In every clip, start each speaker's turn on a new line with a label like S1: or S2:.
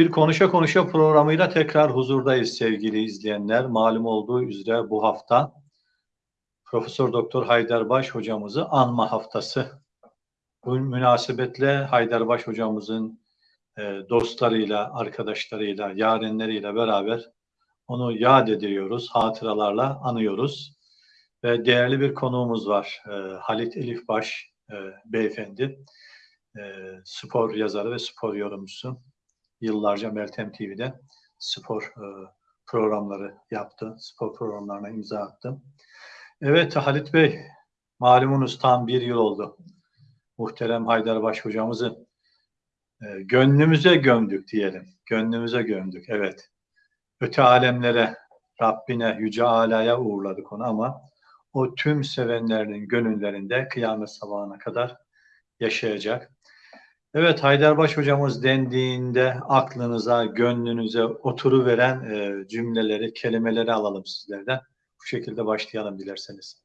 S1: Bir Konuşa Konuşa programıyla tekrar huzurdayız sevgili izleyenler. Malum olduğu üzere bu hafta Profesör Doktor Haydarbaş hocamızı anma haftası. Bu münasebetle Haydarbaş hocamızın e, dostlarıyla, arkadaşlarıyla, yarenleriyle beraber onu yad ediyoruz, hatıralarla anıyoruz. Ve değerli bir konuğumuz var. E, Halit Elifbaş e, beyefendi. Spor yazarı ve spor yorumcusu yıllarca Meltem TV'de spor e, programları yaptı. Spor programlarına imza attı. Evet Halit Bey, malumunuz tam bir yıl oldu. Muhterem Haydarbaş hocamızı e, gönlümüze gömdük diyelim. Gönlümüze gömdük, evet. Öte alemlere, Rabbine, Yüce Ala'ya uğurladık onu ama o tüm sevenlerinin gönüllerinde kıyamet sabahına kadar yaşayacak. Evet Haydarbaş hocamız dendiğinde aklınıza, gönlünüze oturuveren e, cümleleri, kelimeleri alalım sizlerden. Bu şekilde başlayalım dilerseniz.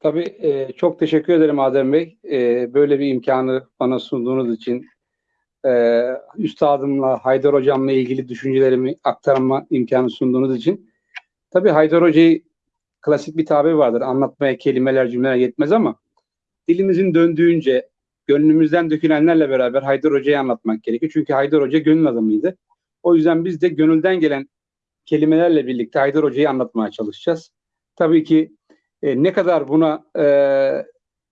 S2: Tabii e, çok teşekkür ederim Adem Bey. E, böyle bir imkanı bana sunduğunuz için e, üstadımla, Haydar Hocam'la ilgili düşüncelerimi aktarma imkanı sunduğunuz için. Tabii Haydar Hoca'yı klasik bir tabir vardır. Anlatmaya kelimeler, cümleler yetmez ama dilimizin döndüğünce, gönlümüzden dökülenlerle beraber Haydar Hoca'yı anlatmak gerekiyor. Çünkü Haydar Hoca gönül adamıydı. O yüzden biz de gönülden gelen kelimelerle birlikte Haydar Hoca'yı anlatmaya çalışacağız. Tabii ki e, ne kadar buna e,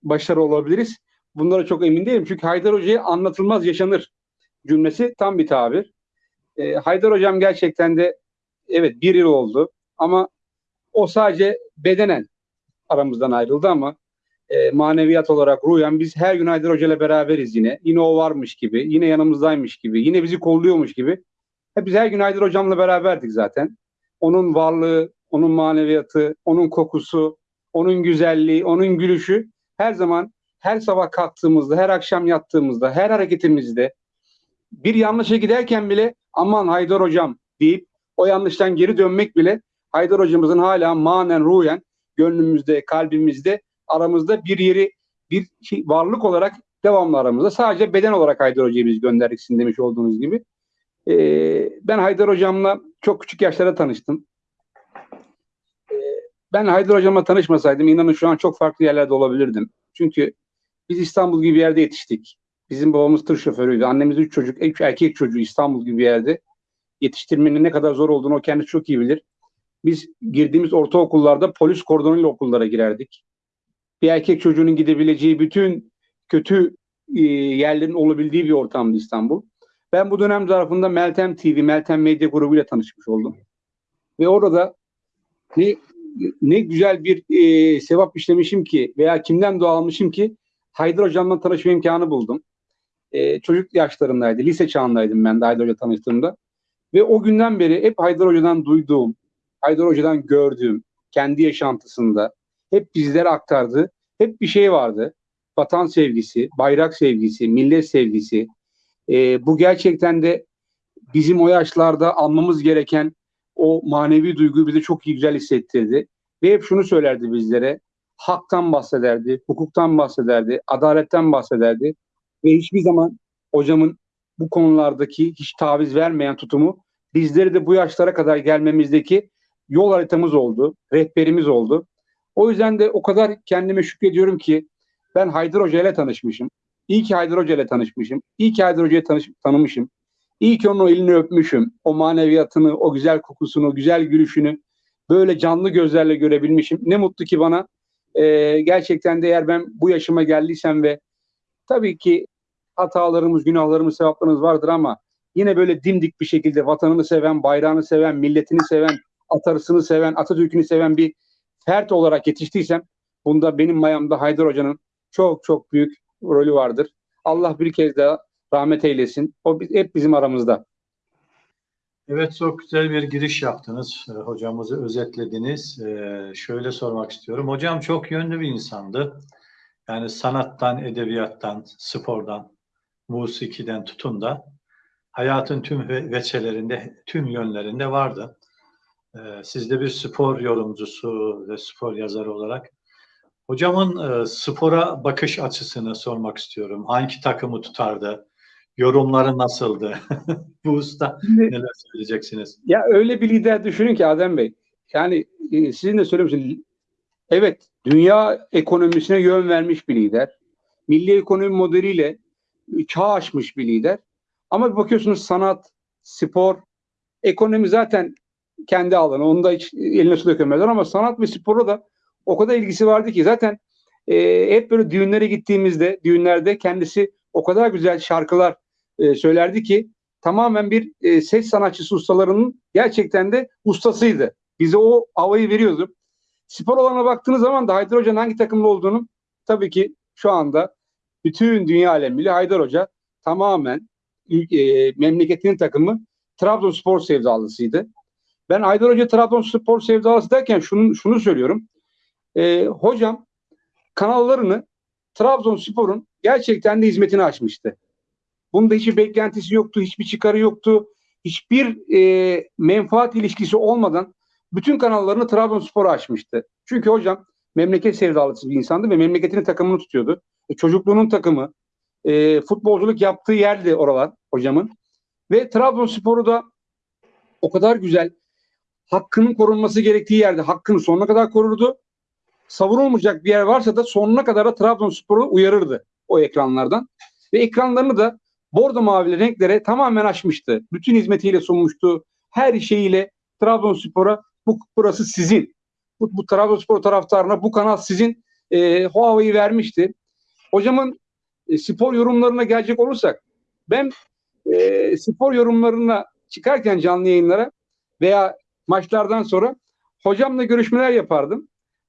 S2: başarı olabiliriz bunlara çok emin değilim. Çünkü Haydar Hoca'yı anlatılmaz yaşanır cümlesi tam bir tabir. E, Haydar Hocam gerçekten de evet bir yıl oldu ama o sadece bedenen aramızdan ayrıldı ama e, maneviyat olarak ruhen biz her gün Haydar Hoca ile beraberiz yine. Yine o varmış gibi, yine yanımızdaymış gibi, yine bizi kolluyormuş gibi. Hep biz her gün Haydar Hocam'la beraberdik zaten. Onun varlığı, onun maneviyatı, onun kokusu, onun güzelliği, onun gülüşü her zaman her sabah kalktığımızda, her akşam yattığımızda, her hareketimizde bir yanlışa giderken bile aman Haydar Hocam deyip o yanlıştan geri dönmek bile Haydar Hocamızın hala manen ruhen gönlümüzde, kalbimizde, aramızda bir yeri, bir şey, varlık olarak devamlı aramızda. Sadece beden olarak Haydar Hoca'yı biz gönderdik demiş olduğunuz gibi. Ee, ben Haydar Hocam'la çok küçük yaşlarda tanıştım. Ee, ben Haydar Hocam'la tanışmasaydım inanın şu an çok farklı yerlerde olabilirdim. Çünkü biz İstanbul gibi bir yerde yetiştik. Bizim babamız tır şoförüydü. Annemiz üç çocuk, üç erkek çocuğu İstanbul gibi bir yerde. Yetiştirmenin ne kadar zor olduğunu o kendisi çok iyi bilir. Biz girdiğimiz ortaokullarda polis kordonuyla okullara girerdik. Bir erkek çocuğunun gidebileceği bütün kötü e, yerlerin olabildiği bir ortamdı İstanbul. Ben bu dönem zarfında Meltem TV, Meltem Medya Grubu ile tanışmış oldum. Ve orada ne ne güzel bir e, sevap işlemişim ki veya kimden dua almışım ki Haydar Hocam'la tanışma imkanı buldum. E, çocuk yaşlarındaydı, lise çağındaydım ben de Haydar Hoca tanıştığımda. Ve o günden beri hep Haydar Hoca'dan duyduğum, Haydar Hoca'dan gördüğüm, kendi yaşantısında hep bizlere aktardığı hep bir şey vardı. Vatan sevgisi, bayrak sevgisi, millet sevgisi. E, bu gerçekten de bizim o yaşlarda almamız gereken o manevi duyguyu bize çok güzel hissettirdi. Ve hep şunu söylerdi bizlere. Haktan bahsederdi, hukuktan bahsederdi, adaletten bahsederdi. Ve hiçbir zaman hocamın bu konulardaki hiç taviz vermeyen tutumu bizleri de bu yaşlara kadar gelmemizdeki yol haritamız oldu, rehberimiz oldu. O yüzden de o kadar kendime şükrediyorum ki ben Haydar Hoca ile tanışmışım. İyi ki Haydar Hoca ile tanışmışım. İyi ki Haydar Hoca'yı tanış, tanımışım. İyi ki onun elini öpmüşüm. O maneviyatını, o güzel kokusunu, güzel gülüşünü böyle canlı gözlerle görebilmişim. Ne mutlu ki bana. Ee, gerçekten de eğer ben bu yaşıma geldiysem ve tabii ki hatalarımız, günahlarımız, sevaplarımız vardır ama yine böyle dimdik bir şekilde vatanını seven, bayrağını seven, milletini seven, atarısını seven, Atatürk'ünü seven bir fert olarak yetiştiysem bunda benim mayamda Haydar Hoca'nın çok çok büyük rolü vardır. Allah bir kez daha rahmet eylesin. O hep bizim aramızda.
S1: Evet çok güzel bir giriş yaptınız. E, hocamızı özetlediniz. E, şöyle sormak istiyorum. Hocam çok yönlü bir insandı. Yani sanattan, edebiyattan, spordan, musikiden tutun da hayatın tüm veçelerinde, tüm yönlerinde vardı. E, siz de bir spor yorumcusu ve spor yazarı olarak hocamın spora bakış açısını sormak istiyorum. Hangi takımı tutardı? Yorumları nasıldı? Bu usta
S2: Şimdi-
S1: neler söyleyeceksiniz?
S2: Ya öyle bir lider düşünün ki Adem Bey. Yani e, sizin de söylemişsiniz. Evet, dünya ekonomisine yön vermiş bir lider. Milli ekonomi modeliyle e, çağ aşmış bir lider. Ama bir bakıyorsunuz sanat, spor, ekonomi zaten kendi alanı. Onu da hiç eline su dökemezler ama sanat ve spora da o kadar ilgisi vardı ki zaten e, hep böyle düğünlere gittiğimizde, düğünlerde kendisi o kadar güzel şarkılar e, söylerdi ki tamamen bir e, ses sanatçısı ustalarının gerçekten de ustasıydı. Bize o havayı veriyordu. Spor alana baktığınız zaman da Haydar Hoca'nın hangi takımda olduğunu tabii ki şu anda bütün dünya alemiyle Haydar Hoca tamamen e, memleketinin takımı Trabzonspor sevdalısıydı. Ben Haydar Hoca Trabzonspor sevdalısı derken şunu, şunu söylüyorum. E, hocam kanallarını Trabzonspor'un gerçekten de hizmetini açmıştı. Bunda hiçbir beklentisi yoktu, hiçbir çıkarı yoktu. Hiçbir e, menfaat ilişkisi olmadan bütün kanallarını Trabzonspor'a açmıştı. Çünkü hocam memleket sevdalısı bir insandı ve memleketinin takımını tutuyordu. E, çocukluğunun takımı, e, futbolculuk yaptığı yerdi oralar hocamın. Ve Trabzonspor'u da o kadar güzel hakkının korunması gerektiği yerde hakkını sonuna kadar korurdu. Savunulmayacak bir yer varsa da sonuna kadar da Trabzonspor'u uyarırdı o ekranlardan. Ve ekranlarını da bordo mavili renklere tamamen açmıştı. Bütün hizmetiyle sunmuştu. Her şeyiyle Trabzonspor'a bu burası sizin. Bu, bu Trabzonspor taraftarına bu kanal sizin e, havayı vermişti. Hocamın e, spor yorumlarına gelecek olursak ben e, spor yorumlarına çıkarken canlı yayınlara veya maçlardan sonra hocamla görüşmeler yapardım.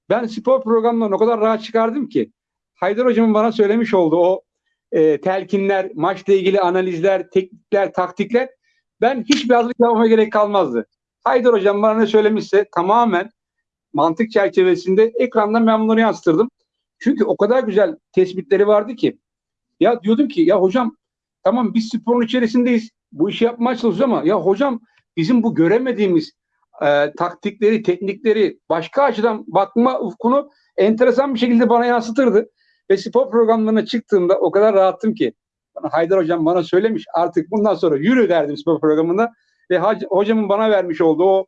S2: Ben spor programlarına o kadar rahat çıkardım ki Haydar hocamın bana söylemiş olduğu o e, telkinler, maçla ilgili analizler, teknikler, taktikler ben hiçbir hazırlık yapmama gerek kalmazdı. Haydar hocam bana ne söylemişse tamamen mantık çerçevesinde ekrandan ben bunları yansıtırdım. Çünkü o kadar güzel tespitleri vardı ki ya diyordum ki ya hocam tamam biz sporun içerisindeyiz. Bu işi yapmaya çalışıyoruz ama ya hocam bizim bu göremediğimiz e, taktikleri, teknikleri başka açıdan bakma ufkunu enteresan bir şekilde bana yansıtırdı. Ve spor programlarına çıktığımda o kadar rahattım ki Haydar hocam bana söylemiş artık bundan sonra yürü derdim spor programında ve hocamın bana vermiş olduğu o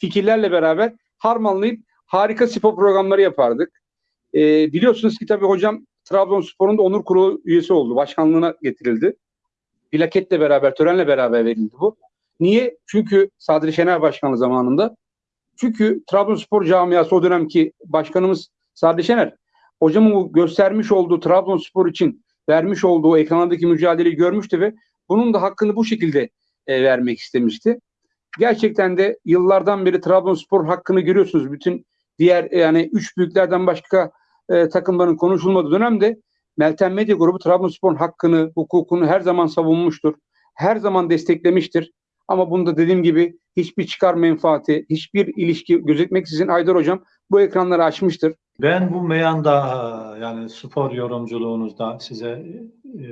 S2: fikirlerle beraber harmanlayıp harika spor programları yapardık. Ee, biliyorsunuz ki tabii hocam Trabzonspor'un da onur kurulu üyesi oldu. Başkanlığına getirildi. Plaketle beraber, törenle beraber verildi bu. Niye? Çünkü Sadri Şener Başkanı zamanında. Çünkü Trabzonspor camiası o dönemki başkanımız Sadri Şener hocamın bu göstermiş olduğu Trabzonspor için vermiş olduğu ekranlardaki mücadeleyi görmüştü ve bunun da hakkını bu şekilde e, vermek istemişti. Gerçekten de yıllardan beri Trabzonspor hakkını görüyorsunuz. Bütün diğer yani üç büyüklerden başka e, takımların konuşulmadığı dönemde Meltem Medya Grubu Trabzonspor'un hakkını, hukukunu her zaman savunmuştur. Her zaman desteklemiştir. Ama bunda dediğim gibi hiçbir çıkar menfaati, hiçbir ilişki gözetmeksizin Aydar Hocam bu ekranları açmıştır.
S1: Ben bu meyanda yani spor yorumculuğunuzda size e,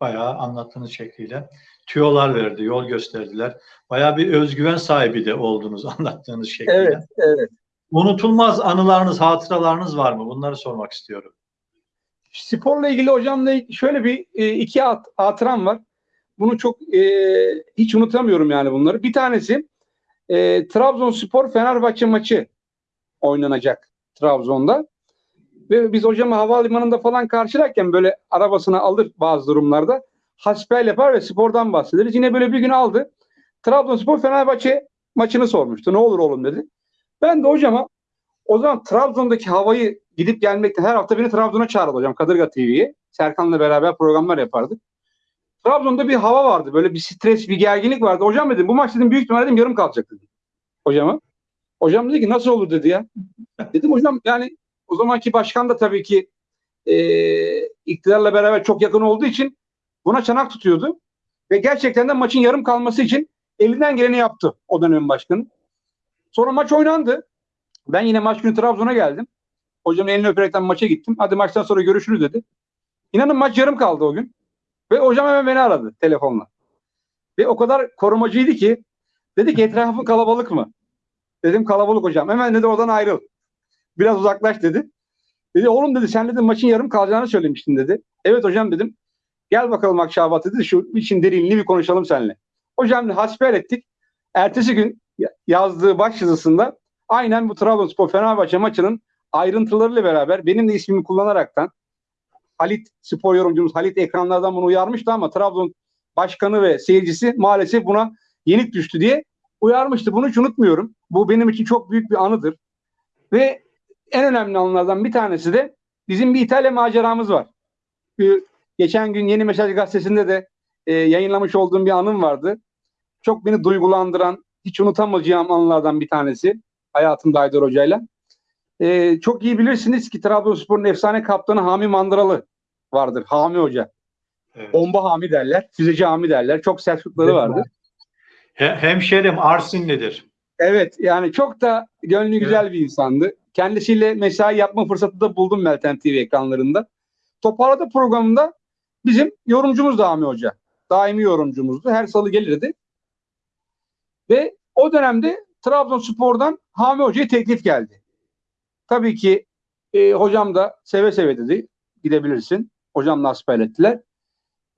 S1: bayağı anlattığınız şekliyle tüyolar verdi, yol gösterdiler. Bayağı bir özgüven sahibi de oldunuz anlattığınız şekliyle.
S2: evet.
S1: Unutulmaz anılarınız, hatıralarınız var mı? Bunları sormak istiyorum.
S2: Sporla ilgili hocamla şöyle bir e, iki hat, hatıram var. Bunu çok e, hiç unutamıyorum yani bunları. Bir tanesi e, Trabzonspor Fenerbahçe maçı oynanacak Trabzon'da. Ve biz hocamı havalimanında falan karşılarken böyle arabasına alır bazı durumlarda. Hasbel yapar ve spordan bahsederiz. Yine böyle bir gün aldı. Trabzonspor Fenerbahçe maçını sormuştu. Ne olur oğlum dedi. Ben de hocama o zaman Trabzon'daki havayı gidip gelmekte her hafta beni Trabzon'a çağırdı hocam Kadırga TV'ye. Serkan'la beraber programlar yapardık. Trabzon'da bir hava vardı. Böyle bir stres, bir gerginlik vardı. Hocam dedim bu maç dedim büyük ihtimalle dedim, yarım kalacak dedim. Hocama. Hocam dedi ki nasıl olur dedi ya. Dedim hocam yani o zamanki başkan da tabii ki e, iktidarla beraber çok yakın olduğu için buna çanak tutuyordu. Ve gerçekten de maçın yarım kalması için elinden geleni yaptı o dönem başkanı. Sonra maç oynandı. Ben yine maç günü Trabzon'a geldim. Hocamın elini öperekten maça gittim. Hadi maçtan sonra görüşürüz dedi. İnanın maç yarım kaldı o gün. Ve hocam hemen beni aradı telefonla. Ve o kadar korumacıydı ki dedi ki etrafın kalabalık mı? Dedim kalabalık hocam. Hemen dedi oradan ayrıl. Biraz uzaklaş dedi. Dedi oğlum dedi sen dedi maçın yarım kalacağını söylemiştin dedi. Evet hocam dedim. Gel bakalım Akşabat dedi. Şu için derinliğini bir konuşalım seninle. Hocam hasbihal ettik. Ertesi gün ya- yazdığı baş yazısında aynen bu Trabzonspor Fenerbahçe maçının ayrıntılarıyla beraber benim de ismimi kullanaraktan Halit spor yorumcumuz Halit ekranlardan bunu uyarmıştı ama Trabzon başkanı ve seyircisi maalesef buna yenik düştü diye uyarmıştı. Bunu hiç unutmuyorum. Bu benim için çok büyük bir anıdır. Ve en önemli anılardan bir tanesi de bizim bir İtalya maceramız var. Bir- geçen gün Yeni Mesaj gazetesinde de e, yayınlamış olduğum bir anım vardı. Çok beni duygulandıran, hiç unutamayacağım anılardan bir tanesi hayatımda Haydar Hoca'yla. E, çok iyi bilirsiniz ki Trabzonspor'un efsane kaptanı Hami Mandıralı vardır. Hami Hoca.
S1: Evet.
S2: Bomba Hami derler. Füzeci Hami derler. Çok Selçukları vardı.
S1: He- hemşerim Arsinlidir.
S2: Evet yani çok da gönlü güzel bir insandı. Kendisiyle mesai yapma fırsatı da buldum Meltem TV ekranlarında. Toparladı programında bizim yorumcumuz da Hami Hoca. Daimi yorumcumuzdu. Her salı gelirdi. Ve o dönemde Trabzonspor'dan Hami Hoca'ya teklif geldi. Tabii ki e, hocam da seve seve dedi. Gidebilirsin. Hocamla hasbihal ettiler.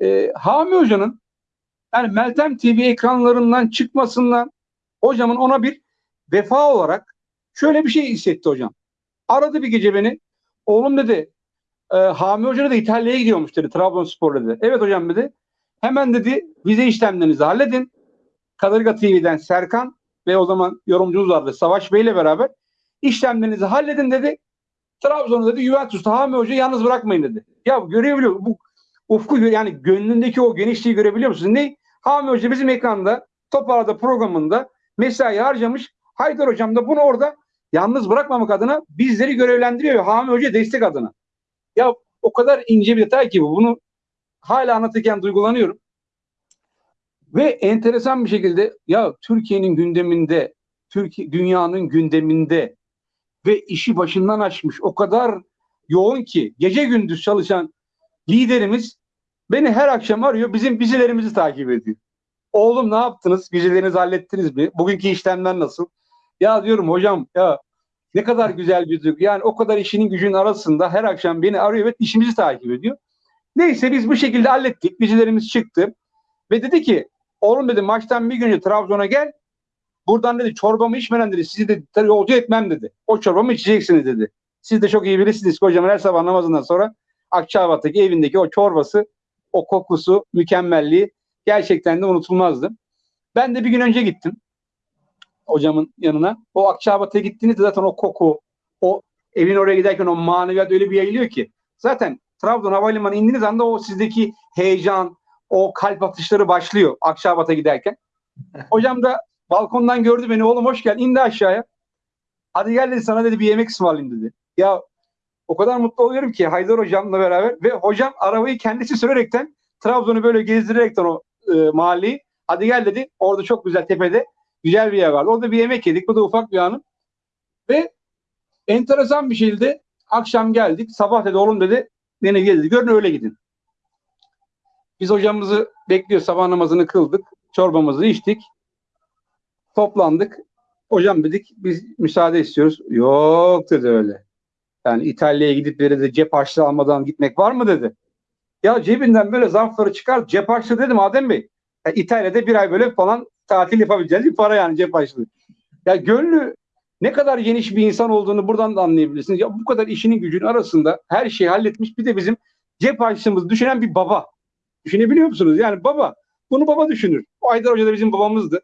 S2: E, Hami Hoca'nın yani Meltem TV ekranlarından çıkmasından hocamın ona bir vefa olarak şöyle bir şey hissetti hocam. Aradı bir gece beni. Oğlum dedi e, Hami Hoca da İtalya'ya gidiyormuş dedi Trabzonspor dedi. Evet hocam dedi. Hemen dedi vize işlemlerinizi halledin. Kadırga TV'den Serkan ve o zaman yorumcumuz vardı Savaş Bey ile beraber işlemlerinizi halledin dedi. Trabzon'u dedi Juventus'ta Hami Hoca'yı yalnız bırakmayın dedi. Ya görebiliyor bu ufku yani gönlündeki o genişliği görebiliyor musunuz? Ne? Hami Hoca bizim ekranda Toparla'da programında mesai harcamış. Haydar Hocam da bunu orada yalnız bırakmamak adına bizleri görevlendiriyor. Hami Hoca destek adına. Ya o kadar ince bir detay ki bu. Bunu hala anlatırken duygulanıyorum. Ve enteresan bir şekilde ya Türkiye'nin gündeminde, Türkiye dünyanın gündeminde ve işi başından açmış o kadar yoğun ki gece gündüz çalışan liderimiz beni her akşam arıyor. Bizim vizelerimizi takip ediyor. Oğlum ne yaptınız? Vizelerinizi hallettiniz mi? Bugünkü işlemler nasıl? Ya diyorum hocam ya ne kadar güzel bir duygu. Yani o kadar işinin gücünün arasında her akşam beni arıyor ve işimizi takip ediyor. Neyse biz bu şekilde hallettik. Vizelerimiz çıktı. Ve dedi ki oğlum dedi maçtan bir gün önce Trabzon'a gel. Buradan dedi çorbamı içmeden dedi sizi de yolcu etmem dedi. O çorbamı içeceksiniz dedi. Siz de çok iyi bilirsiniz ki hocam her sabah namazından sonra Akçabat'taki evindeki o çorbası, o kokusu, mükemmelliği gerçekten de unutulmazdı. Ben de bir gün önce gittim hocamın yanına. O Akçabat'a gittiğinizde zaten o koku, o evin oraya giderken o maneviyat öyle bir yayılıyor ki. Zaten Trabzon Havalimanı indiğiniz anda o sizdeki heyecan, o kalp atışları başlıyor Akçabat'a giderken. Hocam da balkondan gördü beni. Oğlum hoş geldin. İndi aşağıya. Hadi gel dedi sana dedi bir yemek ısmarlayayım dedi. Ya o kadar mutlu oluyorum ki Haydar hocamla beraber ve hocam arabayı kendisi sürerekten Trabzon'u böyle gezdirerekten o e, mahalleyi hadi gel dedi. Orada çok güzel tepede güzel bir yer vardı. Orada bir yemek yedik. Bu da ufak bir anım. Ve enteresan bir şekilde akşam geldik. Sabah dedi oğlum dedi beni gel dedi. Görün öyle gidin. Biz hocamızı bekliyor. Sabah namazını kıldık. Çorbamızı içtik. Toplandık. Hocam dedik biz müsaade istiyoruz. Yok dedi öyle. Yani İtalya'ya gidip böyle de cep harçlığı almadan gitmek var mı dedi. Ya cebinden böyle zarfları çıkar cep harçlığı dedim Adem Bey. Ya İtalya'da bir ay böyle falan tatil yapabileceğiniz bir para yani cep harçlığı. Ya gönlü ne kadar geniş bir insan olduğunu buradan da anlayabilirsiniz. Ya bu kadar işinin gücünün arasında her şeyi halletmiş bir de bizim cep harçlığımızı düşünen bir baba. Düşünebiliyor musunuz? Yani baba. Bunu baba düşünür. O Aydar Hoca da bizim babamızdı.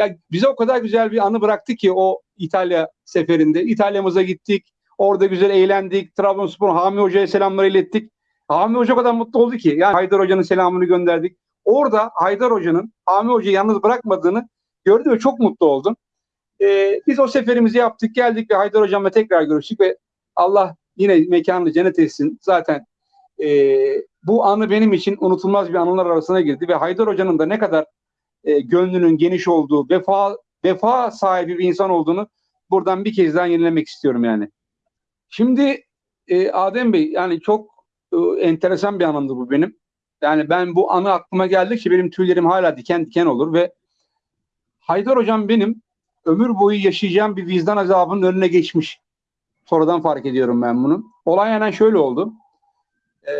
S2: Ya bize o kadar güzel bir anı bıraktı ki o İtalya seferinde. İtalya'mıza gittik. Orada güzel eğlendik. Trabzonspor Hami Hoca'ya selamlar ilettik. Hami Hoca kadar mutlu oldu ki. Yani Haydar Hoca'nın selamını gönderdik. Orada Haydar Hoca'nın Hami Hoca'yı yalnız bırakmadığını gördü ve çok mutlu oldum. Ee, biz o seferimizi yaptık. Geldik ve Haydar Hocam'la tekrar görüştük ve Allah yine mekanını cennet etsin. Zaten e, bu anı benim için unutulmaz bir anılar arasına girdi ve Haydar Hoca'nın da ne kadar e, gönlünün geniş olduğu, vefa vefa sahibi bir insan olduğunu buradan bir kez daha yenilemek istiyorum yani. Şimdi e, Adem Bey yani çok e, enteresan bir anımdı bu benim. Yani ben bu anı aklıma geldikçe benim tüylerim hala diken diken olur ve Haydar Hocam benim ömür boyu yaşayacağım bir vicdan azabının önüne geçmiş. Sonradan fark ediyorum ben bunu. Olay aynen şöyle oldu. Ee,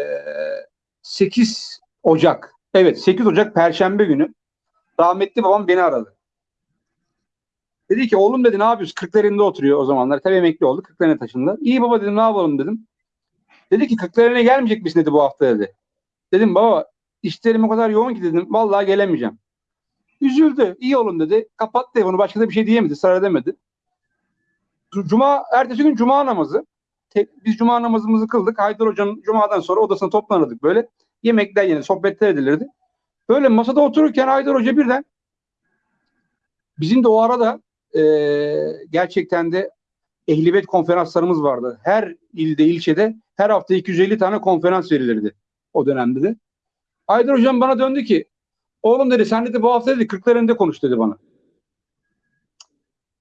S2: 8 Ocak. Evet 8 Ocak Perşembe günü rahmetli babam beni aradı. Dedi ki oğlum dedi ne yapıyorsun? Kırklareli'nde oturuyor o zamanlar. Tabii emekli oldu. Kırklareli'ne taşındı. İyi baba dedim ne yapalım dedim. Dedi ki Kırklareli'ne gelmeyecek misin dedi bu hafta dedi. Dedim baba işlerim o kadar yoğun ki dedim. Vallahi gelemeyeceğim. Üzüldü. İyi olun dedi. Kapattı telefonu. Başka da bir şey diyemedi. Sıra edemedi. Cuma, ertesi gün Cuma namazı. Biz Cuma namazımızı kıldık. Haydar Hoca'nın Cuma'dan sonra odasına toplanırdık böyle. Yemekler yenir, sohbetler edilirdi. Böyle masada otururken Haydar Hoca birden bizim de o arada eee, gerçekten de ehlibet konferanslarımız vardı. Her ilde, ilçede her hafta 250 tane konferans verilirdi o dönemde de. Haydar Hocam bana döndü ki oğlum dedi sen dedi bu hafta dedi Kırklareli'nde konuş dedi bana.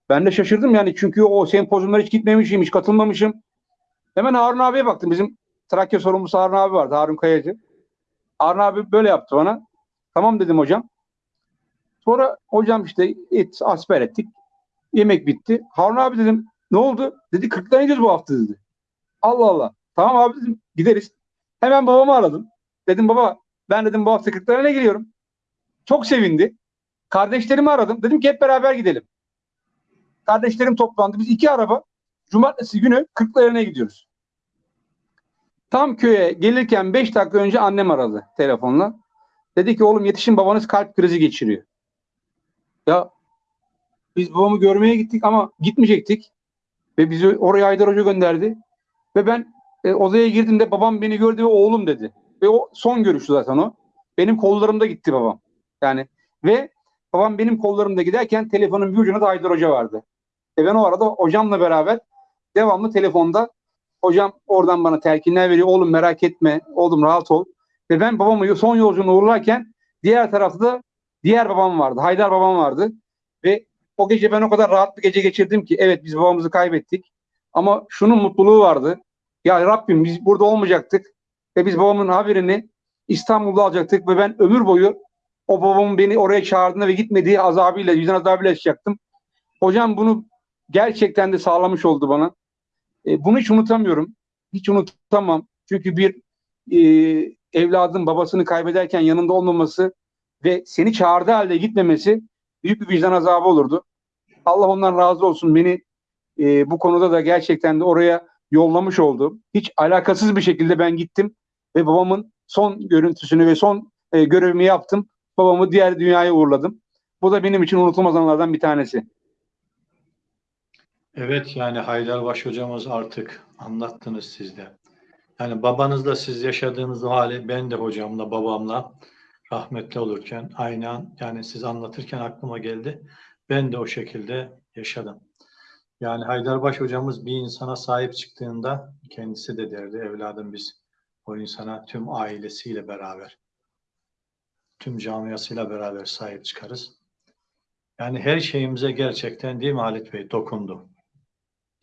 S2: Ben de şaşırdım yani çünkü o sempozyumlara hiç gitmemişim, hiç katılmamışım. Hemen Harun abiye baktım. Bizim Trakya sorumlusu Harun abi vardı. Harun Kayacı. Harun abi böyle yaptı bana. Tamam dedim hocam. Sonra hocam işte et, asper ettik. Yemek bitti. Harun abi dedim ne oldu? Dedi 40'tan gidiyoruz bu hafta dedi. Allah Allah. Tamam abi dedim gideriz. Hemen babamı aradım. Dedim baba ben dedim bu hafta 40'lara giriyorum. Çok sevindi. Kardeşlerimi aradım. Dedim ki hep beraber gidelim. Kardeşlerim toplandı. Biz iki araba cumartesi günü Kırklareli'ne gidiyoruz. Tam köye gelirken 5 dakika önce annem aradı telefonla. Dedi ki oğlum yetişin babanız kalp krizi geçiriyor. Ya biz babamı görmeye gittik ama gitmeyecektik. Ve bizi oraya Haydar Hoca gönderdi. Ve ben e, odaya girdiğimde babam beni gördü ve oğlum dedi. Ve o son görüştü zaten o. Benim kollarımda gitti babam. Yani ve babam benim kollarımda giderken telefonun bir ucunda da Haydar Hoca vardı. E ben o arada hocamla beraber devamlı telefonda hocam oradan bana telkinler veriyor. Oğlum merak etme. Oğlum rahat ol. Ve ben babamı son yolculuğuna uğurlarken diğer tarafta da diğer babam vardı. Haydar babam vardı. Ve o gece ben o kadar rahat bir gece geçirdim ki evet biz babamızı kaybettik. Ama şunun mutluluğu vardı. Ya Rabbim biz burada olmayacaktık. Ve biz babamın haberini İstanbul'da alacaktık. Ve ben ömür boyu o babamın beni oraya çağırdığında ve gitmediği azabıyla, yüzden azabıyla yaşayacaktım. Hocam bunu gerçekten de sağlamış oldu bana. E, bunu hiç unutamıyorum. Hiç unutamam. Çünkü bir e, evladın babasını kaybederken yanında olmaması ve seni çağırdığı halde gitmemesi büyük bir vicdan azabı olurdu. Allah ondan razı olsun. Beni e, bu konuda da gerçekten de oraya yollamış oldu. Hiç alakasız bir şekilde ben gittim ve babamın son görüntüsünü ve son e, görevimi yaptım. Babamı diğer dünyaya uğurladım. Bu da benim için unutulmaz anılardan bir tanesi.
S1: Evet yani Haydarbaş hocamız artık anlattınız siz de. Yani babanızla siz yaşadığınız o hali ben de hocamla babamla rahmetli olurken aynı an yani siz anlatırken aklıma geldi. Ben de o şekilde yaşadım. Yani Haydarbaş hocamız bir insana sahip çıktığında kendisi de derdi evladım biz o insana tüm ailesiyle beraber tüm camiasıyla beraber sahip çıkarız. Yani her şeyimize gerçekten değil mi Halit Bey dokundu.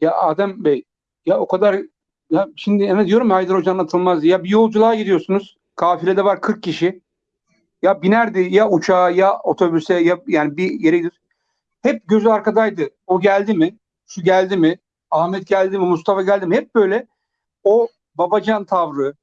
S2: Ya Adem Bey ya o kadar ya şimdi evet diyorum ya Haydar Hoca anlatılmaz ya bir yolculuğa gidiyorsunuz kafilede var 40 kişi ya binerdi ya uçağa ya otobüse ya yani bir yere gidiyor. Hep gözü arkadaydı. O geldi mi? Şu geldi mi? Ahmet geldi mi? Mustafa geldi mi? Hep böyle o babacan tavrı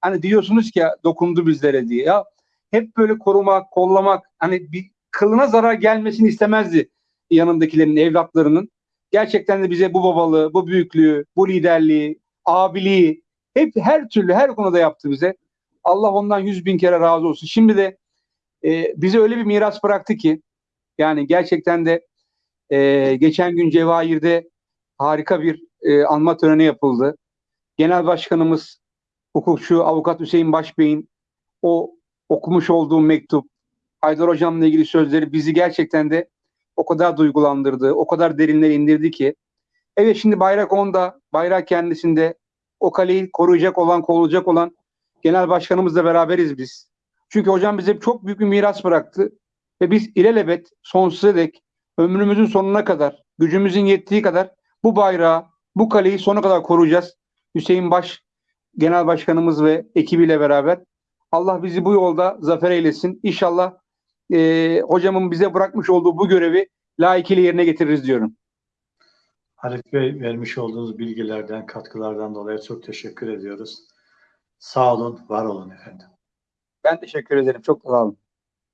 S2: hani diyorsunuz ki dokundu bizlere diye ya hep böyle korumak, kollamak hani bir kılına zarar gelmesini istemezdi yanındakilerin, evlatlarının gerçekten de bize bu babalığı, bu büyüklüğü, bu liderliği, abiliği hep her türlü her konuda yaptı bize. Allah ondan yüz bin kere razı olsun. Şimdi de e, bize öyle bir miras bıraktı ki yani gerçekten de e, geçen gün Cevahir'de harika bir e, anma töreni yapıldı. Genel Başkanımız hukukçu Avukat Hüseyin Başbey'in o okumuş olduğu mektup, Haydar Hocam'la ilgili sözleri bizi gerçekten de o kadar duygulandırdı, o kadar derinlere indirdi ki. Evet şimdi bayrak onda, bayrak kendisinde. O kaleyi koruyacak olan, koruyacak olan genel başkanımızla beraberiz biz. Çünkü hocam bize çok büyük bir miras bıraktı. Ve biz ilelebet sonsuza dek ömrümüzün sonuna kadar, gücümüzün yettiği kadar bu bayrağı, bu kaleyi sona kadar koruyacağız. Hüseyin Baş genel başkanımız ve ekibiyle beraber. Allah bizi bu yolda zafer eylesin. İnşallah e, hocamın bize bırakmış olduğu bu görevi layıkıyla yerine getiririz diyorum.
S1: Halit Bey vermiş olduğunuz bilgilerden, katkılardan dolayı çok teşekkür ediyoruz. Sağ olun, var olun efendim.
S2: Ben teşekkür ederim. Çok sağ olun.